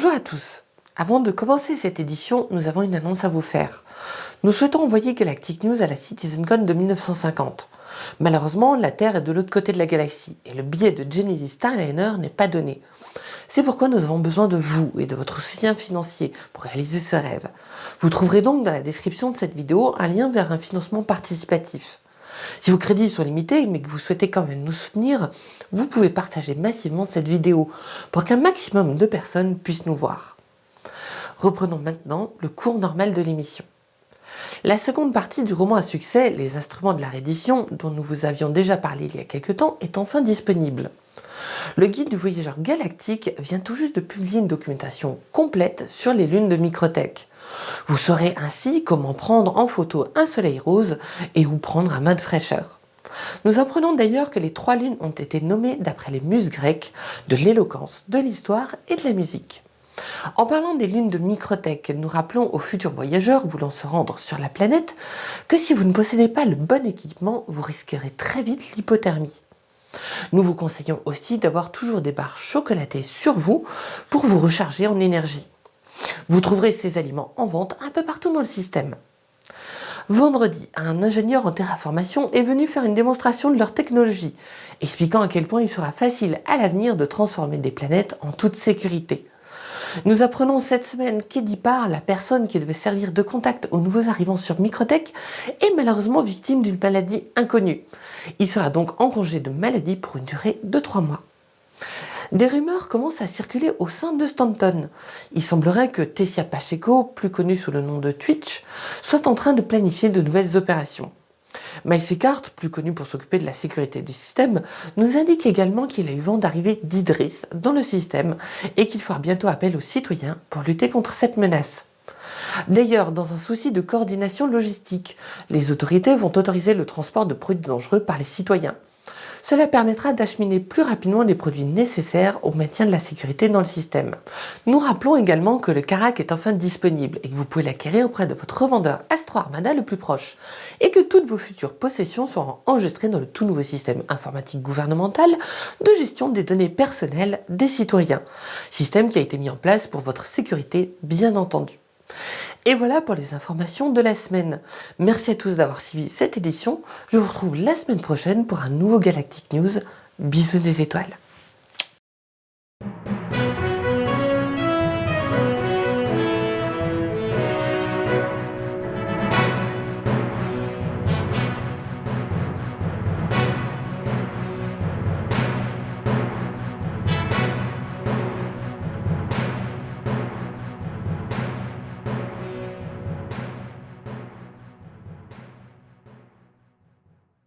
Bonjour à tous Avant de commencer cette édition, nous avons une annonce à vous faire. Nous souhaitons envoyer Galactic News à la CitizenCon de 1950. Malheureusement, la Terre est de l'autre côté de la galaxie et le billet de Genesis Starliner n'est pas donné. C'est pourquoi nous avons besoin de vous et de votre soutien financier pour réaliser ce rêve. Vous trouverez donc dans la description de cette vidéo un lien vers un financement participatif. Si vos crédits sont limités, mais que vous souhaitez quand même nous soutenir, vous pouvez partager massivement cette vidéo pour qu'un maximum de personnes puissent nous voir. Reprenons maintenant le cours normal de l'émission. La seconde partie du roman à succès, Les instruments de la reddition, dont nous vous avions déjà parlé il y a quelques temps, est enfin disponible. Le guide du voyageur galactique vient tout juste de publier une documentation complète sur les lunes de Microtech. Vous saurez ainsi comment prendre en photo un soleil rose et où prendre un mode fraîcheur. Nous apprenons d'ailleurs que les trois lunes ont été nommées d'après les muses grecques de l'éloquence, de l'histoire et de la musique. En parlant des lunes de Microtech, nous rappelons aux futurs voyageurs voulant se rendre sur la planète que si vous ne possédez pas le bon équipement, vous risquerez très vite l'hypothermie. Nous vous conseillons aussi d'avoir toujours des barres chocolatées sur vous pour vous recharger en énergie. Vous trouverez ces aliments en vente un peu partout dans le système. Vendredi, un ingénieur en terraformation est venu faire une démonstration de leur technologie, expliquant à quel point il sera facile à l'avenir de transformer des planètes en toute sécurité. Nous apprenons cette semaine qu'Eddie Parr, la personne qui devait servir de contact aux nouveaux arrivants sur Microtech, est malheureusement victime d'une maladie inconnue. Il sera donc en congé de maladie pour une durée de 3 mois. Des rumeurs commencent à circuler au sein de Stanton. Il semblerait que Tessia Pacheco, plus connu sous le nom de Twitch, soit en train de planifier de nouvelles opérations. Miles plus connu pour s'occuper de la sécurité du système, nous indique également qu'il a eu vent d'arrivée d'Idris dans le système et qu'il fera bientôt appel aux citoyens pour lutter contre cette menace. D'ailleurs, dans un souci de coordination logistique, les autorités vont autoriser le transport de produits dangereux par les citoyens. Cela permettra d'acheminer plus rapidement les produits nécessaires au maintien de la sécurité dans le système. Nous rappelons également que le Carac est enfin disponible et que vous pouvez l'acquérir auprès de votre revendeur Astro Armada le plus proche et que toutes vos futures possessions seront enregistrées dans le tout nouveau système informatique gouvernemental de gestion des données personnelles des citoyens. Système qui a été mis en place pour votre sécurité bien entendu. Et voilà pour les informations de la semaine. Merci à tous d'avoir suivi cette édition. Je vous retrouve la semaine prochaine pour un nouveau Galactic News. Bisous des étoiles.